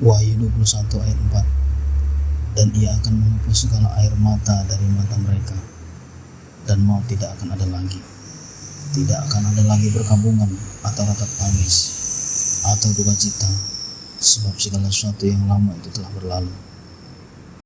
Wahyu 21 ayat 4 Dan ia akan menghapus segala air mata dari mata mereka. Dan mau tidak akan ada lagi. Tidak akan ada lagi perkampungan atau ratap tangis Atau duka cita Sebab segala sesuatu yang lama itu telah berlalu.